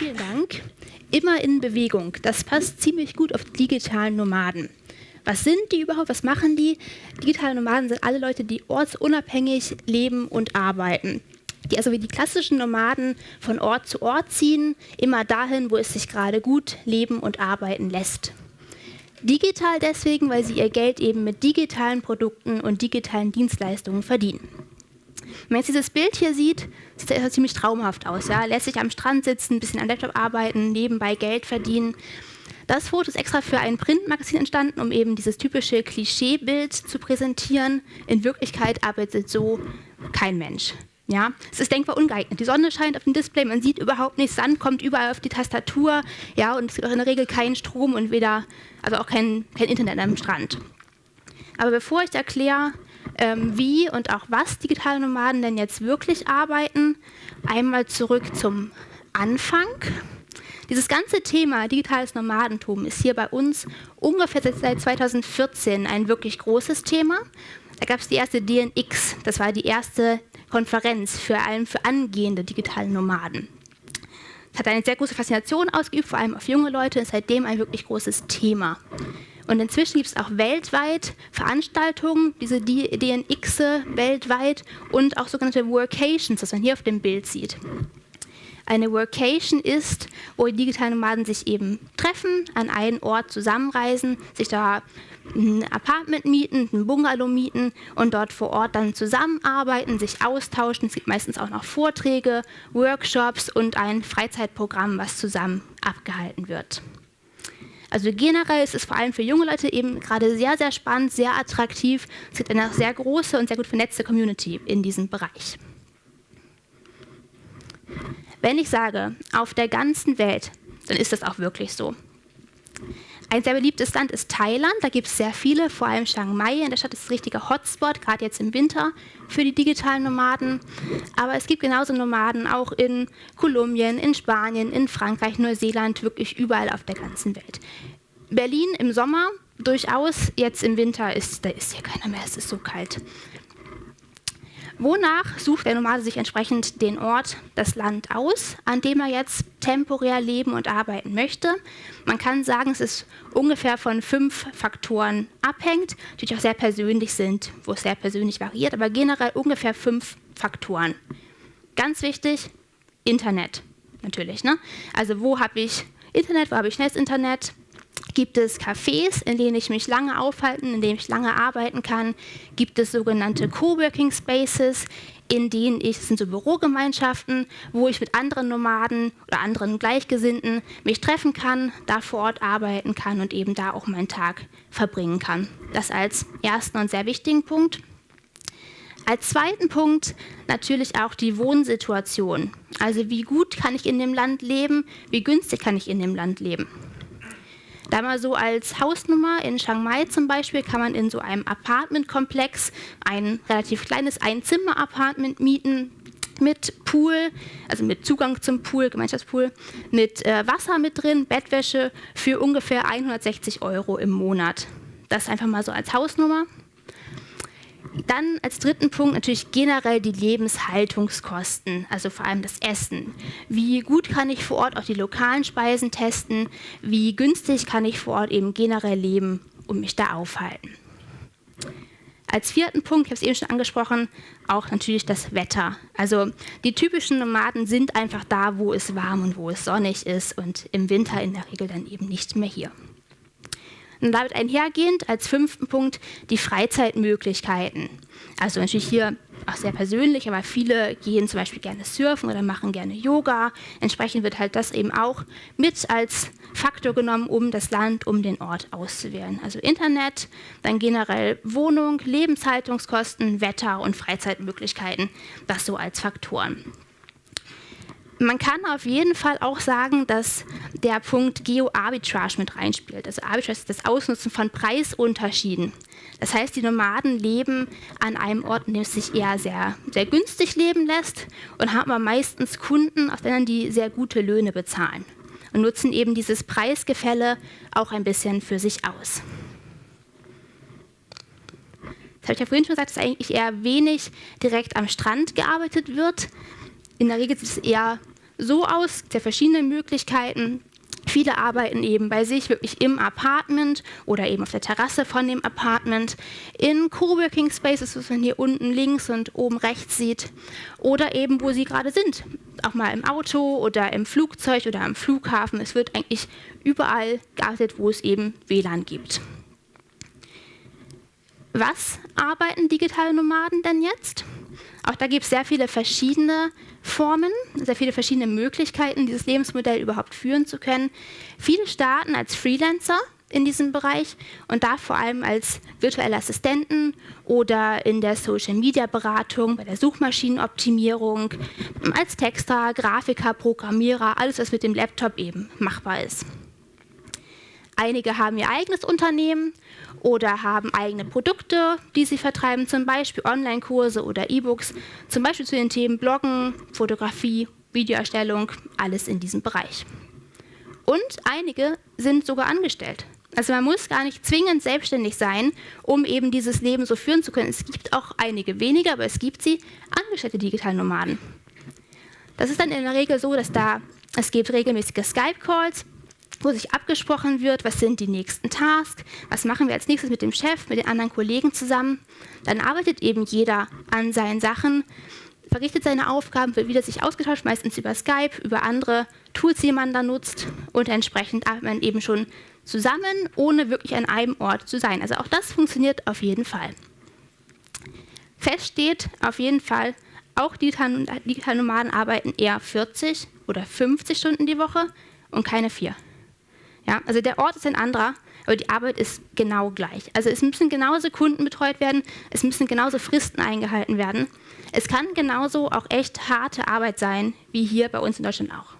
Vielen Dank. Immer in Bewegung. Das passt ziemlich gut auf digitalen Nomaden. Was sind die überhaupt? Was machen die? Digitale Nomaden sind alle Leute, die ortsunabhängig leben und arbeiten. Die also wie die klassischen Nomaden von Ort zu Ort ziehen, immer dahin, wo es sich gerade gut leben und arbeiten lässt. Digital deswegen, weil sie ihr Geld eben mit digitalen Produkten und digitalen Dienstleistungen verdienen. Wenn man jetzt dieses Bild hier sieht, sieht das ziemlich traumhaft aus. Ja? Lässt sich am Strand sitzen, ein bisschen am Laptop arbeiten, nebenbei Geld verdienen. Das Foto ist extra für ein Printmagazin entstanden, um eben dieses typische Klischeebild zu präsentieren. In Wirklichkeit arbeitet so kein Mensch. Ja, es ist denkbar ungeeignet. Die Sonne scheint auf dem Display, man sieht überhaupt nichts, Sand kommt überall auf die Tastatur, ja, und es gibt auch in der Regel keinen Strom und weder, also auch kein, kein Internet am Strand. Aber bevor ich erkläre, ähm, wie und auch was digitale Nomaden denn jetzt wirklich arbeiten, einmal zurück zum Anfang. Dieses ganze Thema digitales Nomadentum ist hier bei uns ungefähr seit 2014 ein wirklich großes Thema. Da gab es die erste DNX, das war die erste Konferenz, vor allem für angehende digitale Nomaden. Es hat eine sehr große Faszination ausgeübt, vor allem auf junge Leute, ist seitdem ein wirklich großes Thema. Und inzwischen gibt es auch weltweit Veranstaltungen, diese DNX weltweit und auch sogenannte Workations, was man hier auf dem Bild sieht. Eine Workation ist, wo die digitalen Nomaden sich eben treffen, an einen Ort zusammenreisen, sich da ein Apartment mieten, ein Bungalow mieten und dort vor Ort dann zusammenarbeiten, sich austauschen. Es gibt meistens auch noch Vorträge, Workshops und ein Freizeitprogramm, was zusammen abgehalten wird. Also generell ist es vor allem für junge Leute eben gerade sehr, sehr spannend, sehr attraktiv. Es gibt eine sehr große und sehr gut vernetzte Community in diesem Bereich. Wenn ich sage, auf der ganzen Welt, dann ist das auch wirklich so. Ein sehr beliebtes Land ist Thailand. Da gibt es sehr viele, vor allem Chiang Mai. In der Stadt ist ein richtiger Hotspot, gerade jetzt im Winter für die digitalen Nomaden. Aber es gibt genauso Nomaden auch in Kolumbien, in Spanien, in Frankreich, Neuseeland, wirklich überall auf der ganzen Welt. Berlin im Sommer durchaus, jetzt im Winter ist, da ist hier keiner mehr, es ist so kalt. Wonach sucht der Nomade sich entsprechend den Ort, das Land aus, an dem er jetzt temporär leben und arbeiten möchte? Man kann sagen, es ist ungefähr von fünf Faktoren abhängt, die auch sehr persönlich sind, wo es sehr persönlich variiert, aber generell ungefähr fünf Faktoren. Ganz wichtig, Internet natürlich. Ne? Also wo habe ich Internet, wo habe ich schnelles Internet, Gibt es Cafés, in denen ich mich lange aufhalten, in denen ich lange arbeiten kann? Gibt es sogenannte Coworking Spaces, in denen ich, das sind so Bürogemeinschaften, wo ich mit anderen Nomaden oder anderen Gleichgesinnten mich treffen kann, da vor Ort arbeiten kann und eben da auch meinen Tag verbringen kann. Das als ersten und sehr wichtigen Punkt. Als zweiten Punkt natürlich auch die Wohnsituation. Also wie gut kann ich in dem Land leben, wie günstig kann ich in dem Land leben. Da mal so als Hausnummer in Chiang Mai zum Beispiel kann man in so einem Apartmentkomplex ein relativ kleines Einzimmer-Apartment mieten mit Pool, also mit Zugang zum Pool, Gemeinschaftspool, mit äh, Wasser mit drin, Bettwäsche für ungefähr 160 Euro im Monat. Das einfach mal so als Hausnummer. Dann als dritten Punkt natürlich generell die Lebenshaltungskosten, also vor allem das Essen. Wie gut kann ich vor Ort auch die lokalen Speisen testen? Wie günstig kann ich vor Ort eben generell leben und mich da aufhalten? Als vierten Punkt, ich habe es eben schon angesprochen, auch natürlich das Wetter. Also die typischen Nomaden sind einfach da, wo es warm und wo es sonnig ist und im Winter in der Regel dann eben nicht mehr hier. Und damit einhergehend als fünften Punkt die Freizeitmöglichkeiten. Also natürlich hier auch sehr persönlich, aber viele gehen zum Beispiel gerne surfen oder machen gerne Yoga. Entsprechend wird halt das eben auch mit als Faktor genommen, um das Land, um den Ort auszuwählen. Also Internet, dann generell Wohnung, Lebenshaltungskosten, Wetter und Freizeitmöglichkeiten, das so als Faktoren. Man kann auf jeden Fall auch sagen, dass der Punkt Geo-Arbitrage mit reinspielt. Also Arbitrage ist das Ausnutzen von Preisunterschieden. Das heißt, die Nomaden leben an einem Ort, in dem es sich eher sehr, sehr günstig leben lässt und haben aber meistens Kunden, auf denen die sehr gute Löhne bezahlen und nutzen eben dieses Preisgefälle auch ein bisschen für sich aus. Das habe ich ja vorhin schon gesagt, dass eigentlich eher wenig direkt am Strand gearbeitet wird. In der Regel ist es eher so aus, sehr verschiedene Möglichkeiten. Viele arbeiten eben bei sich wirklich im Apartment oder eben auf der Terrasse von dem Apartment, in Coworking Spaces, was man hier unten links und oben rechts sieht, oder eben wo sie gerade sind, auch mal im Auto oder im Flugzeug oder am Flughafen. Es wird eigentlich überall gearbeitet, wo es eben WLAN gibt. Was arbeiten digitale Nomaden denn jetzt? Auch da gibt es sehr viele verschiedene Formen, sehr viele verschiedene Möglichkeiten, dieses Lebensmodell überhaupt führen zu können. Viele starten als Freelancer in diesem Bereich und da vor allem als virtuelle Assistenten oder in der Social-Media-Beratung, bei der Suchmaschinenoptimierung, als Texter, Grafiker, Programmierer, alles, was mit dem Laptop eben machbar ist. Einige haben ihr eigenes Unternehmen oder haben eigene Produkte, die sie vertreiben, zum Beispiel Online-Kurse oder E-Books, zum Beispiel zu den Themen Bloggen, Fotografie, Videoerstellung, alles in diesem Bereich. Und einige sind sogar angestellt. Also man muss gar nicht zwingend selbstständig sein, um eben dieses Leben so führen zu können. Es gibt auch einige weniger, aber es gibt sie, angestellte Digitalnomaden. Das ist dann in der Regel so, dass da es gibt regelmäßige Skype-Calls, wo sich abgesprochen wird, was sind die nächsten Tasks, was machen wir als nächstes mit dem Chef, mit den anderen Kollegen zusammen. Dann arbeitet eben jeder an seinen Sachen, verrichtet seine Aufgaben, wird wieder sich ausgetauscht, meistens über Skype, über andere Tools, die man da nutzt und entsprechend arbeitet man eben schon zusammen, ohne wirklich an einem Ort zu sein. Also auch das funktioniert auf jeden Fall. Fest steht auf jeden Fall, auch digitale Nomaden arbeiten eher 40 oder 50 Stunden die Woche und keine vier. Ja, also der Ort ist ein anderer, aber die Arbeit ist genau gleich. Also es müssen genauso Kunden betreut werden, es müssen genauso Fristen eingehalten werden. Es kann genauso auch echt harte Arbeit sein, wie hier bei uns in Deutschland auch.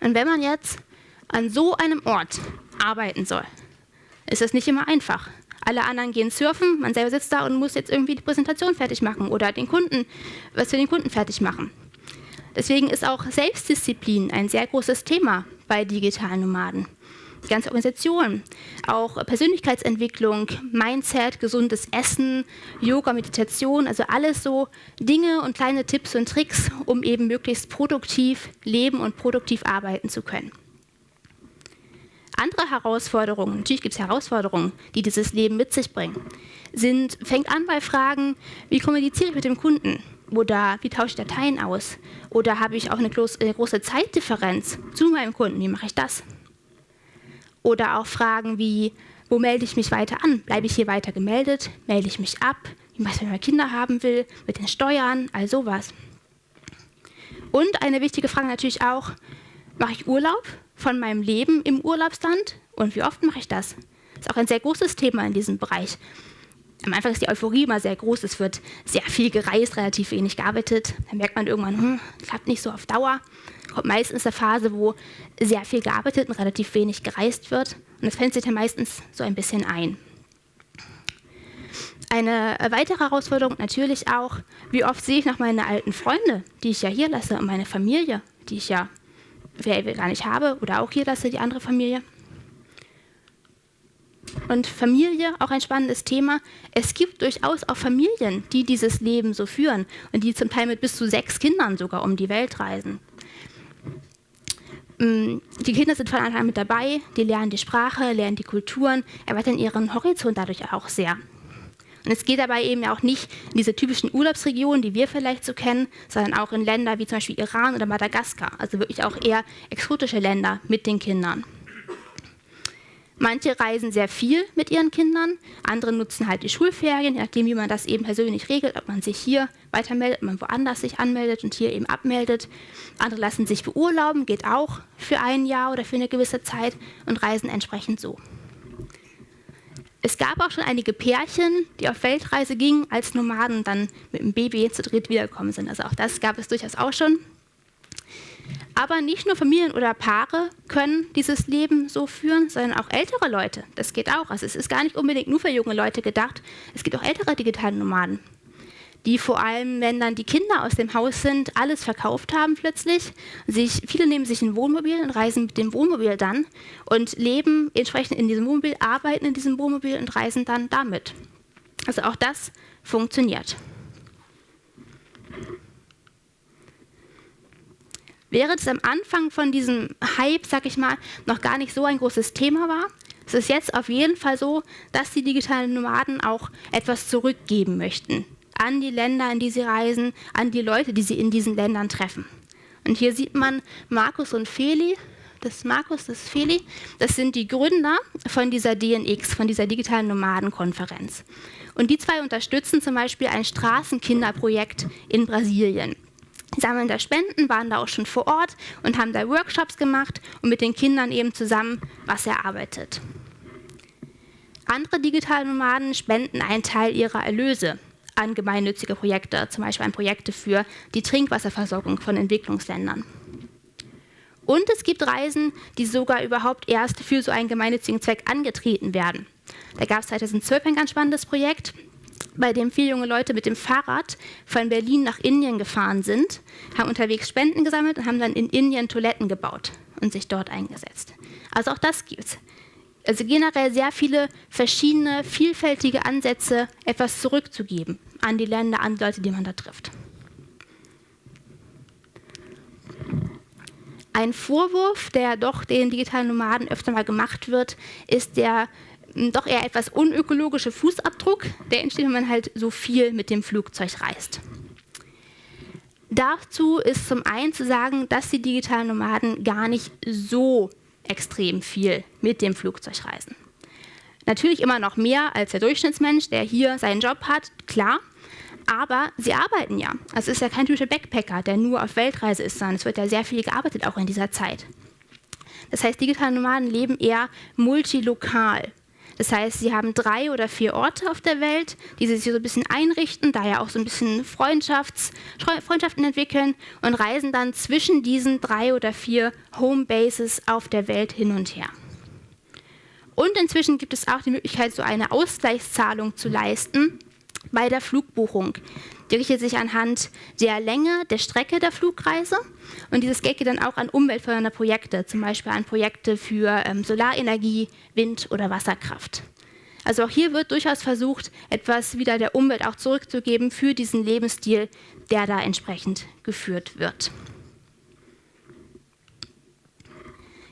Und wenn man jetzt an so einem Ort arbeiten soll, ist das nicht immer einfach. Alle anderen gehen surfen, man selber sitzt da und muss jetzt irgendwie die Präsentation fertig machen oder den Kunden, was für den Kunden fertig machen. Deswegen ist auch Selbstdisziplin ein sehr großes Thema bei digitalen Nomaden. Die ganze Organisation, auch Persönlichkeitsentwicklung, Mindset, gesundes Essen, Yoga, Meditation, also alles so Dinge und kleine Tipps und Tricks, um eben möglichst produktiv leben und produktiv arbeiten zu können. Andere Herausforderungen, natürlich gibt es Herausforderungen, die dieses Leben mit sich bringen, sind, fängt an bei Fragen, wie kommuniziere ich mit dem Kunden? Oder wie tausche ich Dateien aus? Oder habe ich auch eine große Zeitdifferenz zu meinem Kunden? Wie mache ich das? Oder auch Fragen wie, wo melde ich mich weiter an? Bleibe ich hier weiter gemeldet? Melde ich mich ab? Wie mache ich, wenn ich Kinder haben will? Mit den Steuern? All sowas. Und eine wichtige Frage natürlich auch, mache ich Urlaub von meinem Leben im Urlaubsland? Und wie oft mache ich das? Das ist auch ein sehr großes Thema in diesem Bereich am Anfang ist die Euphorie immer sehr groß. Es wird sehr viel gereist, relativ wenig gearbeitet. Dann merkt man irgendwann, hm, klappt nicht so auf Dauer. Kommt meistens eine Phase, wo sehr viel gearbeitet und relativ wenig gereist wird. Und das fällt sich dann meistens so ein bisschen ein. Eine weitere Herausforderung natürlich auch, wie oft sehe ich noch meine alten Freunde, die ich ja hier lasse, und meine Familie, die ich ja gar nicht habe oder auch hier lasse, die andere Familie. Und Familie, auch ein spannendes Thema. Es gibt durchaus auch Familien, die dieses Leben so führen und die zum Teil mit bis zu sechs Kindern sogar um die Welt reisen. Mm, die Kinder sind von Anfang an mit dabei, die lernen die Sprache, lernen die Kulturen, erweitern ihren Horizont dadurch auch sehr. Und es geht dabei eben auch nicht in diese typischen Urlaubsregionen, die wir vielleicht so kennen, sondern auch in Länder wie zum Beispiel Iran oder Madagaskar, also wirklich auch eher exotische Länder mit den Kindern. Manche reisen sehr viel mit ihren Kindern, andere nutzen halt die Schulferien, je nachdem, wie man das eben persönlich regelt, ob man sich hier weitermeldet, ob man woanders sich anmeldet und hier eben abmeldet. Andere lassen sich beurlauben, geht auch für ein Jahr oder für eine gewisse Zeit und reisen entsprechend so. Es gab auch schon einige Pärchen, die auf Weltreise gingen, als Nomaden dann mit dem Baby zu dritt wiedergekommen sind. Also auch das gab es durchaus auch schon. Aber nicht nur Familien oder Paare können dieses Leben so führen, sondern auch ältere Leute. Das geht auch. Also es ist gar nicht unbedingt nur für junge Leute gedacht. Es gibt auch ältere digitale Nomaden, die vor allem, wenn dann die Kinder aus dem Haus sind, alles verkauft haben plötzlich. Sich, viele nehmen sich ein Wohnmobil und reisen mit dem Wohnmobil dann und leben entsprechend in diesem Wohnmobil, arbeiten in diesem Wohnmobil und reisen dann damit. Also auch das funktioniert. Während es am Anfang von diesem Hype, sag ich mal, noch gar nicht so ein großes Thema war, ist es jetzt auf jeden Fall so, dass die digitalen Nomaden auch etwas zurückgeben möchten an die Länder, in die sie reisen, an die Leute, die sie in diesen Ländern treffen. Und hier sieht man Markus und Feli, das Markus, das Feli, das sind die Gründer von dieser DNX, von dieser digitalen Nomadenkonferenz. Und die zwei unterstützen zum Beispiel ein Straßenkinderprojekt in Brasilien. Die sammeln da Spenden, waren da auch schon vor Ort und haben da Workshops gemacht und mit den Kindern eben zusammen was erarbeitet. Andere digitale Nomaden spenden einen Teil ihrer Erlöse an gemeinnützige Projekte, zum Beispiel an Projekte für die Trinkwasserversorgung von Entwicklungsländern. Und es gibt Reisen, die sogar überhaupt erst für so einen gemeinnützigen Zweck angetreten werden. Da gab es 2012 ein ganz spannendes Projekt, bei dem viele junge Leute mit dem Fahrrad von Berlin nach Indien gefahren sind, haben unterwegs Spenden gesammelt und haben dann in Indien Toiletten gebaut und sich dort eingesetzt. Also auch das gibt es. Also generell sehr viele verschiedene, vielfältige Ansätze, etwas zurückzugeben an die Länder, an die Leute, die man da trifft. Ein Vorwurf, der doch den digitalen Nomaden öfter mal gemacht wird, ist der doch eher etwas unökologische Fußabdruck, der entsteht, wenn man halt so viel mit dem Flugzeug reist. Dazu ist zum einen zu sagen, dass die digitalen Nomaden gar nicht so extrem viel mit dem Flugzeug reisen. Natürlich immer noch mehr als der Durchschnittsmensch, der hier seinen Job hat, klar. Aber sie arbeiten ja. Also es ist ja kein typischer Backpacker, der nur auf Weltreise ist, sondern es wird ja sehr viel gearbeitet, auch in dieser Zeit. Das heißt, digitale Nomaden leben eher multilokal. Das heißt, sie haben drei oder vier Orte auf der Welt, die sie sich so ein bisschen einrichten, da ja auch so ein bisschen Freundschafts Freundschaften entwickeln und reisen dann zwischen diesen drei oder vier Homebases auf der Welt hin und her. Und inzwischen gibt es auch die Möglichkeit, so eine Ausgleichszahlung zu leisten bei der Flugbuchung. Die richtet sich anhand der Länge der Strecke der Flugreise und dieses Geld geht dann auch an umweltfördernde Projekte, zum Beispiel an Projekte für ähm, Solarenergie, Wind- oder Wasserkraft. Also auch hier wird durchaus versucht, etwas wieder der Umwelt auch zurückzugeben für diesen Lebensstil, der da entsprechend geführt wird.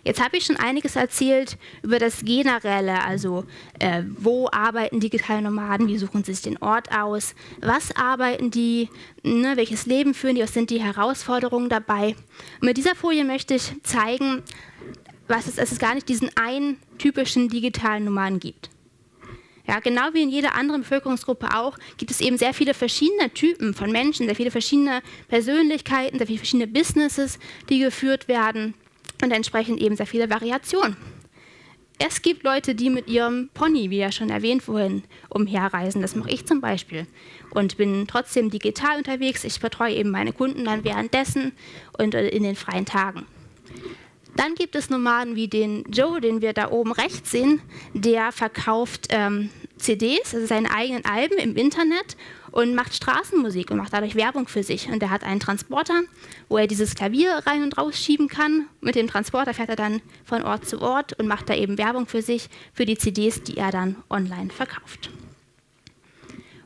Jetzt habe ich schon einiges erzählt über das Generelle, also äh, wo arbeiten digitale Nomaden, wie suchen sie sich den Ort aus, was arbeiten die, ne, welches Leben führen die, was sind die Herausforderungen dabei. Und mit dieser Folie möchte ich zeigen, was es, dass es gar nicht diesen einen typischen digitalen Nomaden gibt. Ja, genau wie in jeder anderen Bevölkerungsgruppe auch, gibt es eben sehr viele verschiedene Typen von Menschen, sehr viele verschiedene Persönlichkeiten, sehr viele verschiedene Businesses, die geführt werden und entsprechend eben sehr viele Variationen. Es gibt Leute, die mit ihrem Pony, wie ja schon erwähnt vorhin, umherreisen. Das mache ich zum Beispiel. Und bin trotzdem digital unterwegs. Ich betreue eben meine Kunden dann währenddessen und äh, in den freien Tagen. Dann gibt es Nomaden wie den Joe, den wir da oben rechts sehen. Der verkauft ähm, CDs, also seine eigenen Alben im Internet und macht Straßenmusik und macht dadurch Werbung für sich. Und er hat einen Transporter, wo er dieses Klavier rein und rausschieben kann. Mit dem Transporter fährt er dann von Ort zu Ort und macht da eben Werbung für sich, für die CDs, die er dann online verkauft.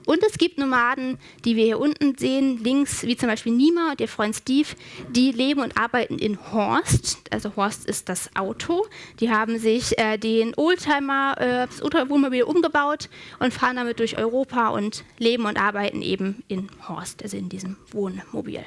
Und es gibt Nomaden, die wir hier unten sehen, links, wie zum Beispiel Nima und ihr Freund Steve, die leben und arbeiten in Horst. Also Horst ist das Auto. Die haben sich äh, den Oldtimer, äh, das Wohnmobil umgebaut und fahren damit durch Europa und leben und arbeiten eben in Horst, also in diesem Wohnmobil.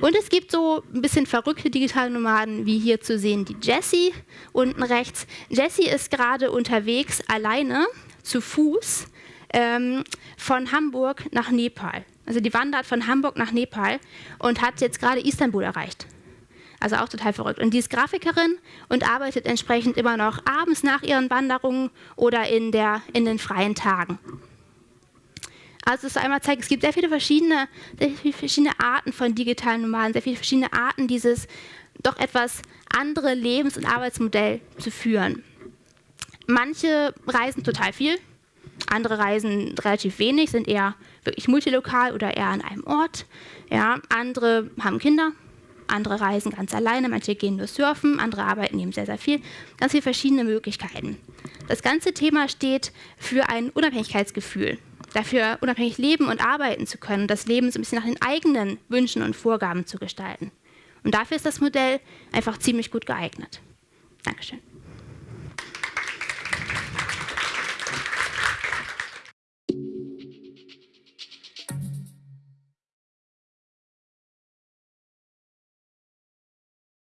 Und es gibt so ein bisschen verrückte digitale Nomaden, wie hier zu sehen die Jessie unten rechts. Jessie ist gerade unterwegs alleine zu Fuß ähm, von Hamburg nach Nepal. Also die wandert von Hamburg nach Nepal und hat jetzt gerade Istanbul erreicht. Also auch total verrückt. Und die ist Grafikerin und arbeitet entsprechend immer noch abends nach ihren Wanderungen oder in, der, in den freien Tagen. Also es einmal zeigt, es gibt sehr viele verschiedene, sehr viele verschiedene Arten von digitalen Nomaden, sehr viele verschiedene Arten, dieses doch etwas andere Lebens- und Arbeitsmodell zu führen. Manche reisen total viel, andere reisen relativ wenig, sind eher wirklich multilokal oder eher an einem Ort. Ja, andere haben Kinder, andere reisen ganz alleine, manche gehen nur surfen, andere arbeiten eben sehr, sehr viel. Ganz viele verschiedene Möglichkeiten. Das ganze Thema steht für ein Unabhängigkeitsgefühl. dafür unabhängig leben und arbeiten zu können, das Leben so ein bisschen nach den eigenen Wünschen und Vorgaben zu gestalten. Und dafür ist das Modell einfach ziemlich gut geeignet. Dankeschön.